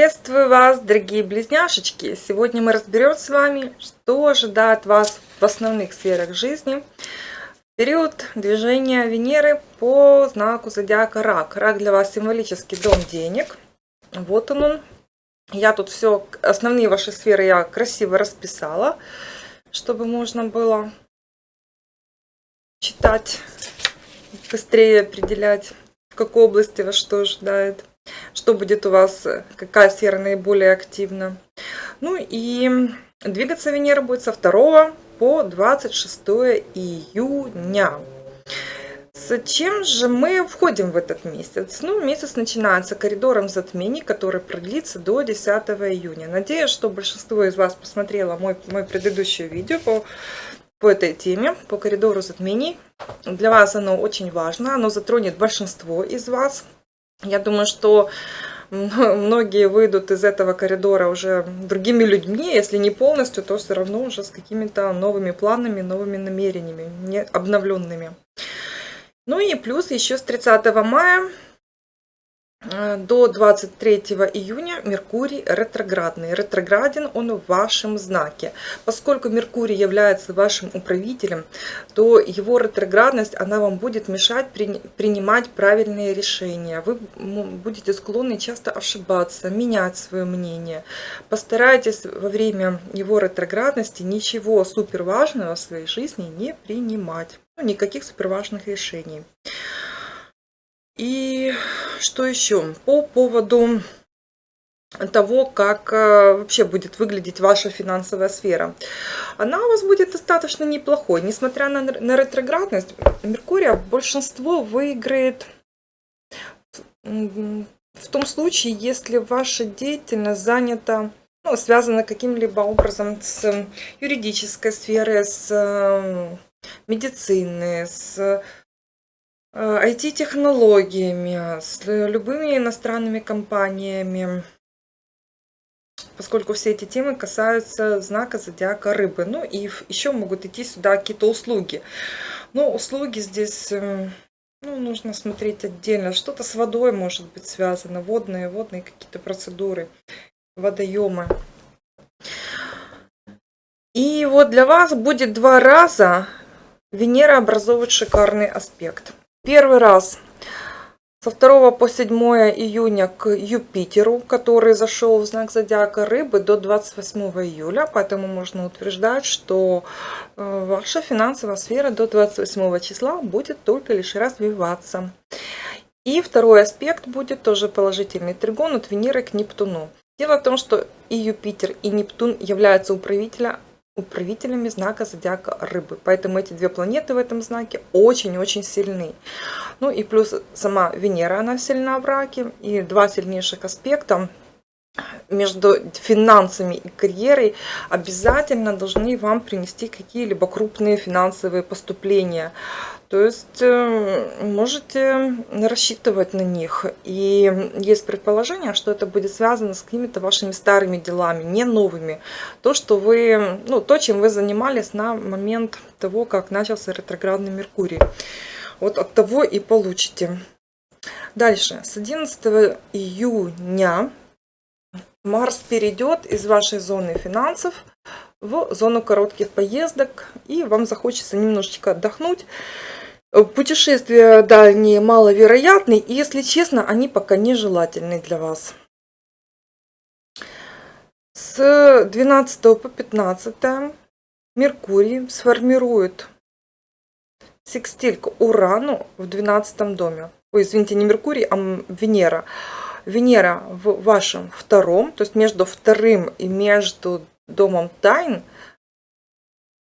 Приветствую вас, дорогие близняшечки! Сегодня мы разберем с вами, что ожидает вас в основных сферах жизни период движения Венеры по знаку зодиака Рак. Рак для вас символический дом денег. Вот он он. Я тут все, основные ваши сферы я красиво расписала, чтобы можно было читать, быстрее определять, в какой области вас что ожидает что будет у вас, какая сфера наиболее активна. Ну и двигаться Венера будет со 2 по 26 июня. С чем же мы входим в этот месяц? Ну, месяц начинается коридором затмений, который продлится до 10 июня. Надеюсь, что большинство из вас посмотрело мой, мой предыдущее видео по, по этой теме, по коридору затмений. Для вас оно очень важно, оно затронет большинство из вас. Я думаю, что многие выйдут из этого коридора уже другими людьми, если не полностью, то все равно уже с какими-то новыми планами, новыми намерениями, не обновленными. Ну и плюс еще с 30 мая до 23 июня Меркурий ретроградный. Ретрограден он в вашем знаке. Поскольку Меркурий является вашим управителем, то его ретроградность, она вам будет мешать при, принимать правильные решения. Вы будете склонны часто ошибаться, менять свое мнение. Постарайтесь во время его ретроградности ничего супер важного в своей жизни не принимать. Ну, никаких супер важных решений. И что еще? По поводу того, как э, вообще будет выглядеть ваша финансовая сфера. Она у вас будет достаточно неплохой. Несмотря на, на ретроградность, Меркурия большинство выиграет в том случае, если ваша деятельность занята, ну, связана каким-либо образом с юридической сферой, с э, медициной, с IT-технологиями, э, с любыми иностранными компаниями, поскольку все эти темы касаются знака зодиака рыбы. Ну и еще могут идти сюда какие-то услуги. Но услуги здесь эм, ну, нужно смотреть отдельно. Что-то с водой может быть связано, водные, водные какие-то процедуры, водоемы. И вот для вас будет два раза Венера образовывать шикарный аспект. Первый раз со 2 по 7 июня к Юпитеру, который зашел в знак зодиака Рыбы до 28 июля, поэтому можно утверждать, что э, ваша финансовая сфера до 28 числа будет только лишь развиваться. И второй аспект будет тоже положительный тригон от Венеры к Нептуну. Дело в том, что и Юпитер, и Нептун являются управителя управителями знака зодиака рыбы. Поэтому эти две планеты в этом знаке очень-очень сильны. Ну и плюс сама Венера, она сильна в раке. И два сильнейших аспекта между финансами и карьерой обязательно должны вам принести какие-либо крупные финансовые поступления. То есть э, можете рассчитывать на них. И есть предположение, что это будет связано с какими-то вашими старыми делами, не новыми. То, что вы, ну, то, чем вы занимались на момент того, как начался ретроградный Меркурий. Вот от того и получите. Дальше, с 11 июня Марс перейдет из вашей зоны финансов в зону коротких поездок, и вам захочется немножечко отдохнуть. Путешествия дальние маловероятны, и, если честно, они пока нежелательны для вас. С 12 по 15 Меркурий сформирует секстиль к Урану в 12 доме. Ой, извините, не Меркурий, а Венера. Венера в вашем втором, то есть между вторым и между домом тайн,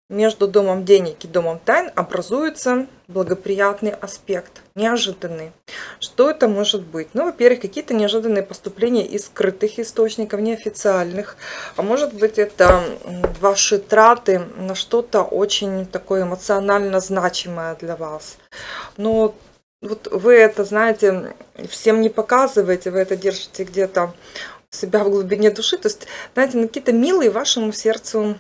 между домом денег и домом тайн образуется благоприятный аспект, неожиданный. Что это может быть? Ну, во-первых, какие-то неожиданные поступления из скрытых источников, неофициальных. А может быть, это ваши траты на что-то очень такое эмоционально значимое для вас. Но вот вы это, знаете, всем не показываете, вы это держите где-то себя в глубине души. То есть, знаете, на какие-то милые вашему сердцу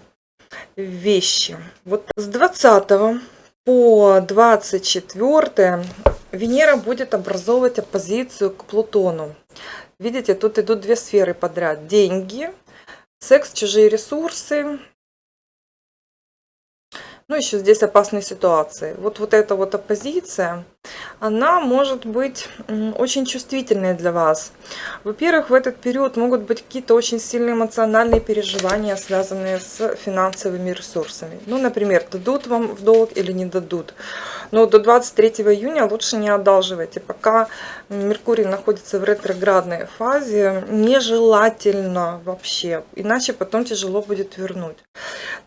вещи. Вот с 20 по 24 Венера будет образовывать оппозицию к Плутону. видите, тут идут две сферы подряд. Деньги, секс, чужие ресурсы, ну, еще здесь опасные ситуации. Вот, вот эта вот оппозиция, она может быть очень чувствительной для вас. Во-первых, в этот период могут быть какие-то очень сильные эмоциональные переживания, связанные с финансовыми ресурсами. Ну, например, дадут вам в долг или не дадут. Но до 23 июня лучше не одалживайте. Пока Меркурий находится в ретроградной фазе, нежелательно вообще. Иначе потом тяжело будет вернуть.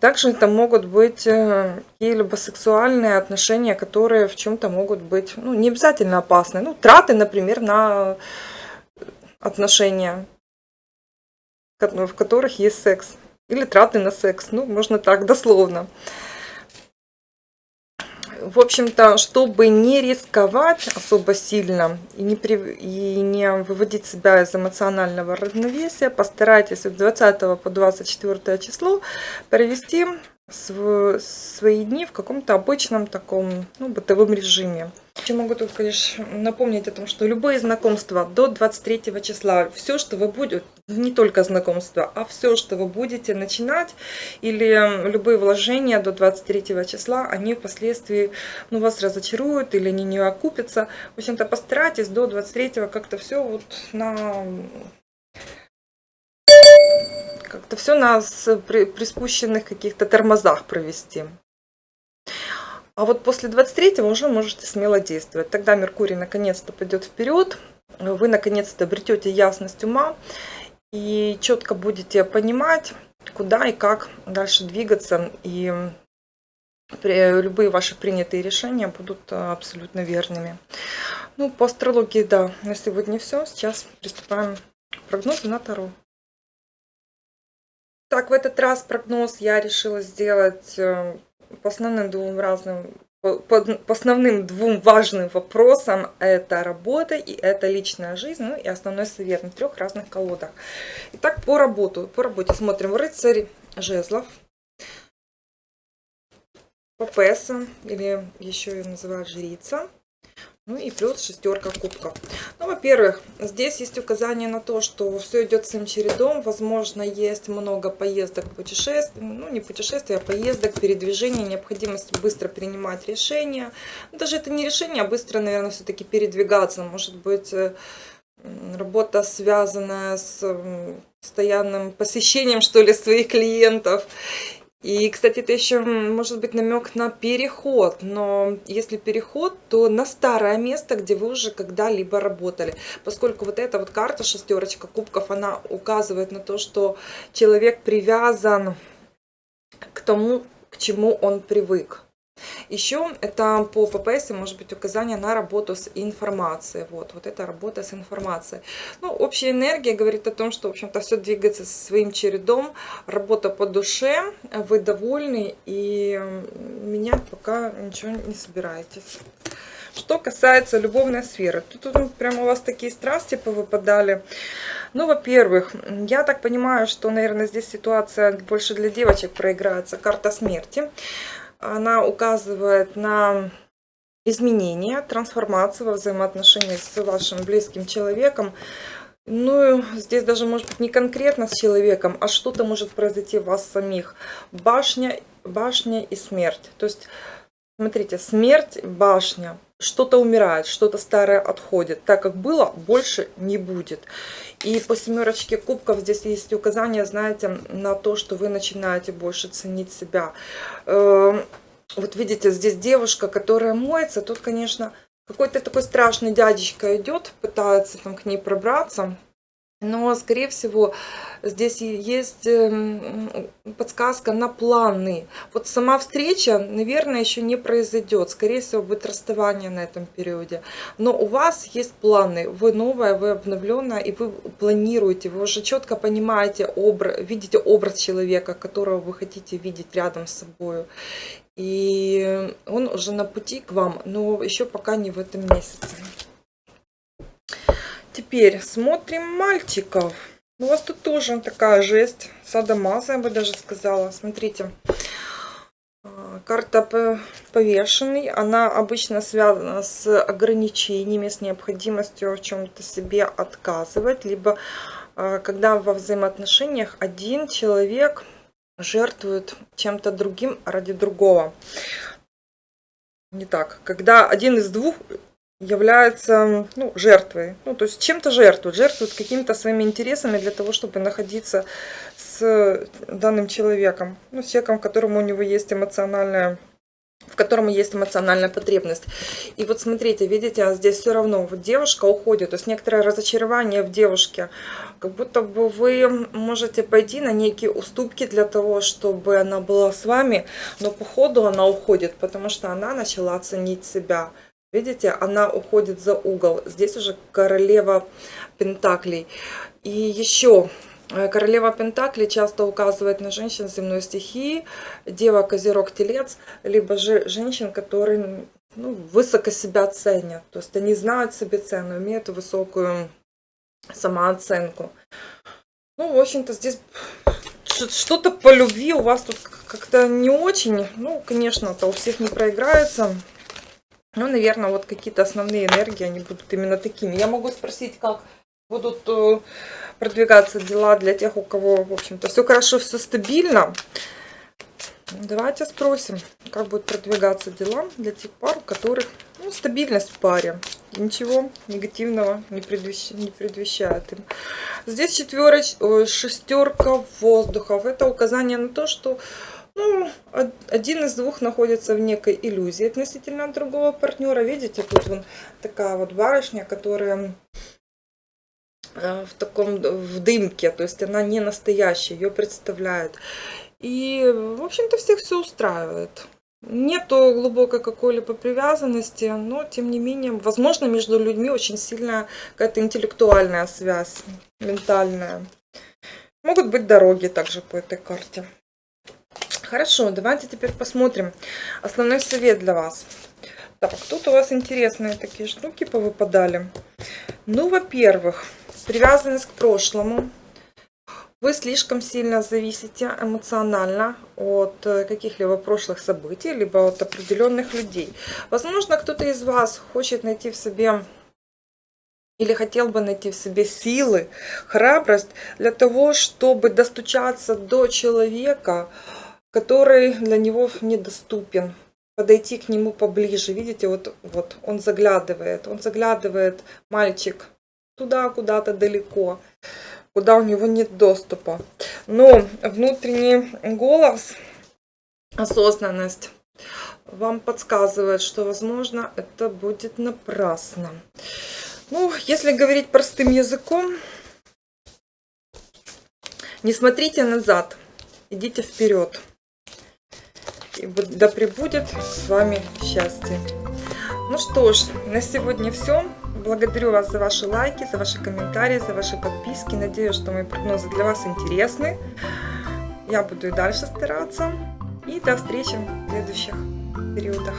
Также это могут быть э, какие-либо сексуальные отношения, которые в чем-то могут быть, ну, не обязательно опасны. Ну, траты, например, на отношения, в которых есть секс. Или траты на секс. Ну, можно так, дословно в общем-то, чтобы не рисковать особо сильно и не, при, и не выводить себя из эмоционального равновесия, постарайтесь с 20 по 24 число провести свои дни в каком-то обычном таком ну, бытовом режиме. Я могу только лишь напомнить о том, что любые знакомства до 23 числа, все, что вы будете, не только знакомства, а все, что вы будете начинать, или любые вложения до 23 числа, они впоследствии ну, вас разочаруют или они не окупятся. В общем-то, постарайтесь до 23 как-то все вот на как-то все на приспущенных каких-то тормозах провести. А вот после 23 уже можете смело действовать. Тогда Меркурий наконец-то пойдет вперед, вы наконец-то обретете ясность ума и четко будете понимать, куда и как дальше двигаться. И любые ваши принятые решения будут абсолютно верными. Ну, по астрологии, да, на сегодня все. Сейчас приступаем к прогнозу на Таро. Так, в этот раз прогноз я решила сделать э, по основным двум разным по, основным двум важным вопросам. Это работа и это личная жизнь, ну и основной совет на трех разных колодах. Итак, по работу, по работе смотрим. Рыцарь жезлов, Папеса, или еще ее называют жрица, ну и плюс шестерка кубков. Ну, во-первых, здесь есть указание на то, что все идет своим чередом. Возможно, есть много поездок, путешествий, ну не путешествий, а поездок, передвижений, необходимость быстро принимать решения. Даже это не решение, а быстро, наверное, все-таки передвигаться. Может быть, э, работа, связанная с постоянным посещением, что ли, своих клиентов и, кстати, это еще может быть намек на переход, но если переход, то на старое место, где вы уже когда-либо работали. Поскольку вот эта вот карта, шестерочка кубков, она указывает на то, что человек привязан к тому, к чему он привык. Еще это по ППС может быть указание на работу с информацией. Вот, вот это работа с информацией. Ну, общая энергия говорит о том, что, в общем-то, все двигается своим чередом. Работа по душе, вы довольны и менять пока ничего не собираетесь. Что касается любовной сферы, тут, тут прямо у вас такие страсти повыпадали. Ну, во-первых, я так понимаю, что, наверное, здесь ситуация больше для девочек проиграется. Карта смерти она указывает на изменения, трансформацию во взаимоотношениях с вашим близким человеком. Ну, здесь даже может быть не конкретно с человеком, а что-то может произойти в вас самих. Башня, башня и смерть. То есть, смотрите, смерть, башня что-то умирает, что-то старое отходит. Так как было, больше не будет. И по семерочке кубков здесь есть указание, знаете, на то, что вы начинаете больше ценить себя. Эм, вот видите, здесь девушка, которая моется. Тут, конечно, какой-то такой страшный дядечка идет, пытается там к ней пробраться. Но, скорее всего, здесь есть эм, подсказка на планы. Вот сама встреча, наверное, еще не произойдет. Скорее всего, будет расставание на этом периоде. Но у вас есть планы. Вы новая, вы обновленная, и вы планируете. Вы уже четко понимаете, образ, видите образ человека, которого вы хотите видеть рядом с собой. И он уже на пути к вам, но еще пока не в этом месяце. Теперь смотрим мальчиков. У вас тут тоже такая жесть. Садомаза, я бы даже сказала. Смотрите. А, карта повешенный. Она обычно связана с ограничениями, с необходимостью в чем-то себе отказывать, либо э, когда во взаимоотношениях один человек жертвует чем-то другим ради другого. Не так. Когда один из двух является ну, жертвой. Ну, то есть чем-то жертвует, жертвует какими-то своими интересами для того, чтобы находиться с данным человеком. Ну, с человеком, которому у него есть эмоциональная в котором есть эмоциональная потребность. И вот смотрите, видите, а здесь все равно вот девушка уходит, то есть некоторое разочарование в девушке, как будто бы вы можете пойти на некие уступки для того, чтобы она была с вами, но по ходу она уходит, потому что она начала ценить себя. Видите, она уходит за угол. Здесь уже королева пентаклей. И еще э, королева пентаклей часто указывает на женщин земной стихии, дева, козерог, телец, либо же женщин, которые ну, высоко себя ценят. То есть они знают себе цену, имеют высокую самооценку. Ну, в общем-то, здесь что-то по любви у вас тут как-то не очень. Ну, конечно, это у всех не проиграется. Ну, наверное, вот какие-то основные энергии, они будут именно такими. Я могу спросить, как будут э, продвигаться дела для тех, у кого, в общем-то, все хорошо, все стабильно. Давайте спросим, как будут продвигаться дела для тех пар, у которых ну, стабильность в паре. Ничего негативного не, предвещ... не предвещает им. Здесь четвероч... шестерка воздухов. Это указание на то, что ну, один из двух находится в некой иллюзии относительно другого партнера. Видите, тут вон такая вот барышня, которая э, в таком в дымке, то есть она не настоящая, ее представляют. И, в общем-то, всех все устраивает. Нету глубокой какой-либо привязанности, но, тем не менее, возможно, между людьми очень сильная какая-то интеллектуальная связь, ментальная. Могут быть дороги также по этой карте. Хорошо, давайте теперь посмотрим основной совет для вас. Так, тут у вас интересные такие штуки повыпадали. Ну, во-первых, привязанность к прошлому. Вы слишком сильно зависите эмоционально от э, каких-либо прошлых событий, либо от определенных людей. Возможно, кто-то из вас хочет найти в себе или хотел бы найти в себе силы, храбрость для того, чтобы достучаться до человека, который для него недоступен. Подойти к нему поближе. Видите, вот, вот он заглядывает. Он заглядывает, мальчик, туда куда-то далеко, куда у него нет доступа. Но внутренний голос, осознанность вам подсказывает, что, возможно, это будет напрасно. Ну, если говорить простым языком, не смотрите назад, идите вперед. И да пребудет с вами счастье. Ну что ж, на сегодня все. Благодарю вас за ваши лайки, за ваши комментарии, за ваши подписки. Надеюсь, что мои прогнозы для вас интересны. Я буду и дальше стараться. И до встречи в следующих периодах.